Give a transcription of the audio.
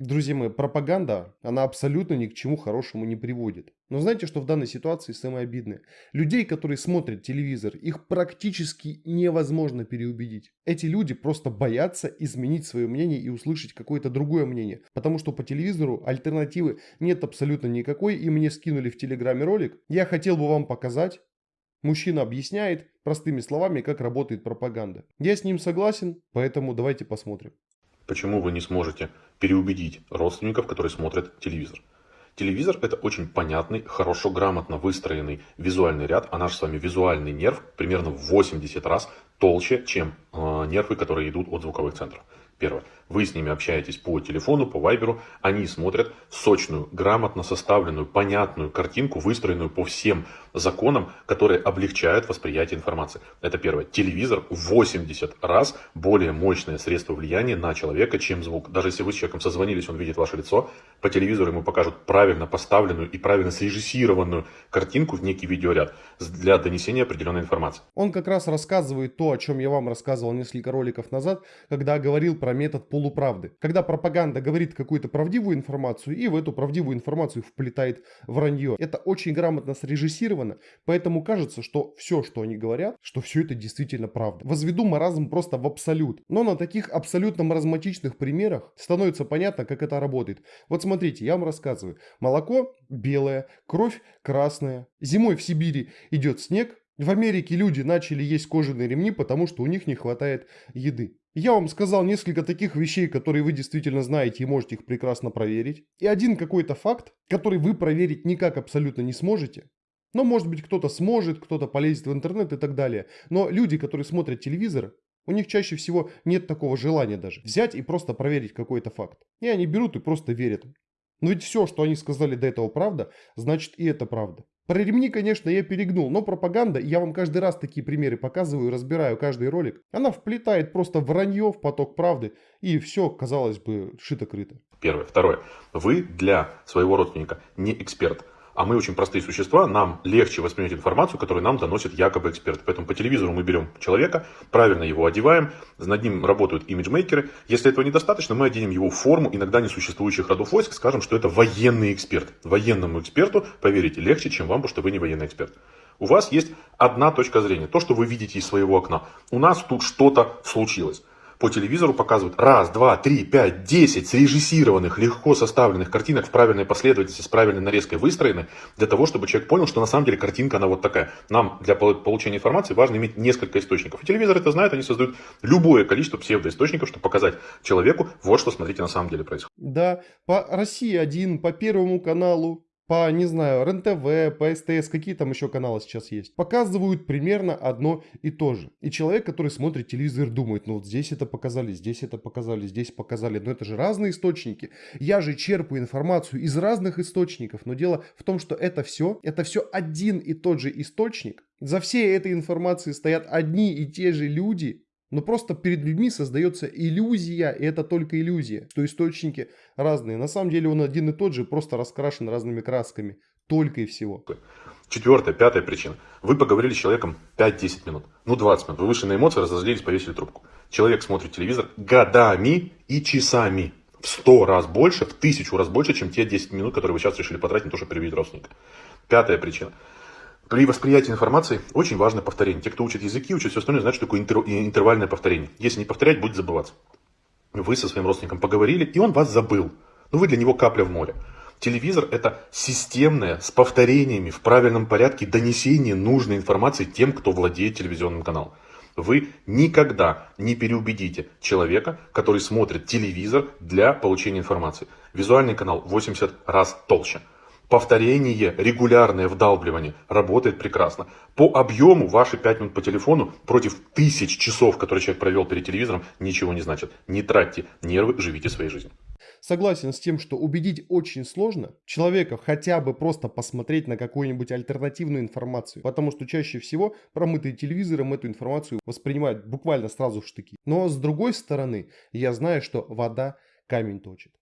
Друзья мои, пропаганда, она абсолютно ни к чему хорошему не приводит. Но знаете, что в данной ситуации самое обидное? Людей, которые смотрят телевизор, их практически невозможно переубедить. Эти люди просто боятся изменить свое мнение и услышать какое-то другое мнение. Потому что по телевизору альтернативы нет абсолютно никакой, и мне скинули в телеграме ролик. Я хотел бы вам показать. Мужчина объясняет простыми словами, как работает пропаганда. Я с ним согласен, поэтому давайте посмотрим. Почему вы не сможете переубедить родственников, которые смотрят телевизор? Телевизор это очень понятный, хорошо, грамотно выстроенный визуальный ряд, а наш с вами визуальный нерв примерно в 80 раз толще, чем э, нервы, которые идут от звуковых центров. Первое. Вы с ними общаетесь по телефону, по вайберу, они смотрят сочную, грамотно составленную, понятную картинку, выстроенную по всем законам, которые облегчают восприятие информации. Это первое. Телевизор в 80 раз более мощное средство влияния на человека, чем звук. Даже если вы с человеком созвонились, он видит ваше лицо, по телевизору ему покажут правильно поставленную и правильно срежиссированную картинку в некий видеоряд для донесения определенной информации. Он как раз рассказывает то, о чем я вам рассказывал несколько роликов назад, когда говорил про метод полуправды. Когда пропаганда говорит какую-то правдивую информацию и в эту правдивую информацию вплетает вранье. Это очень грамотно срежиссировано, поэтому кажется, что все, что они говорят, что все это действительно правда. Возведу маразм просто в абсолют. Но на таких абсолютно маразматичных примерах становится понятно, как это работает. Вот смотрите, я вам рассказываю. Молоко белое, кровь красная. Зимой в Сибири идет снег, в Америке люди начали есть кожаные ремни, потому что у них не хватает еды. Я вам сказал несколько таких вещей, которые вы действительно знаете и можете их прекрасно проверить. И один какой-то факт, который вы проверить никак абсолютно не сможете. Но может быть кто-то сможет, кто-то полезет в интернет и так далее. Но люди, которые смотрят телевизор, у них чаще всего нет такого желания даже взять и просто проверить какой-то факт. И они берут и просто верят. Но ведь все, что они сказали до этого правда, значит и это правда. Про ремни, конечно, я перегнул, но пропаганда, я вам каждый раз такие примеры показываю, разбираю каждый ролик, она вплетает просто вранье в поток правды, и все, казалось бы, шито-крыто. Первое. Второе. Вы для своего родственника не эксперт а мы очень простые существа, нам легче воспринять информацию, которую нам доносит якобы эксперт. Поэтому по телевизору мы берем человека, правильно его одеваем, над ним работают имиджмейкеры. Если этого недостаточно, мы оденем его в форму иногда несуществующих родов войск, скажем, что это военный эксперт. Военному эксперту, поверите, легче, чем вам, потому что вы не военный эксперт. У вас есть одна точка зрения, то, что вы видите из своего окна. У нас тут что-то случилось по телевизору показывают раз, два, три, пять, десять срежиссированных, легко составленных картинок в правильной последовательности, с правильной нарезкой выстроены, для того, чтобы человек понял, что на самом деле картинка она вот такая. Нам для получения информации важно иметь несколько источников. И телевизор это знает, они создают любое количество псевдоисточников, чтобы показать человеку, вот что, смотрите, на самом деле происходит. Да, по России один, по Первому каналу, по, не знаю, РЕН-ТВ, по СТС, какие там еще каналы сейчас есть, показывают примерно одно и то же. И человек, который смотрит телевизор, думает, ну вот здесь это показали, здесь это показали, здесь показали, но это же разные источники. Я же черпаю информацию из разных источников, но дело в том, что это все, это все один и тот же источник. За всей этой информацией стоят одни и те же люди, но просто перед людьми создается иллюзия, и это только иллюзия, что источники разные. На самом деле он один и тот же, просто раскрашен разными красками. Только и всего. Четвертая, пятая причина. Вы поговорили с человеком 5-10 минут, ну 20 минут. Вы вышли на эмоции, разозлились, повесили трубку. Человек смотрит телевизор годами и часами. В 100 раз больше, в тысячу раз больше, чем те 10 минут, которые вы сейчас решили потратить на то, чтобы перевести родственника. Пятая причина. При восприятии информации очень важно повторение. Те, кто учит языки, учат все остальное, знают, что такое интер интервальное повторение. Если не повторять, будет забываться. Вы со своим родственником поговорили, и он вас забыл. Но вы для него капля в море. Телевизор – это системное, с повторениями, в правильном порядке донесение нужной информации тем, кто владеет телевизионным каналом. Вы никогда не переубедите человека, который смотрит телевизор для получения информации. Визуальный канал 80 раз толще. Повторение, регулярное вдалбливание работает прекрасно. По объему ваши 5 минут по телефону против тысяч часов, которые человек провел перед телевизором, ничего не значит. Не тратьте нервы, живите своей жизнью. Согласен с тем, что убедить очень сложно человека хотя бы просто посмотреть на какую-нибудь альтернативную информацию. Потому что чаще всего промытые телевизором эту информацию воспринимают буквально сразу в штыки. Но с другой стороны, я знаю, что вода камень точит.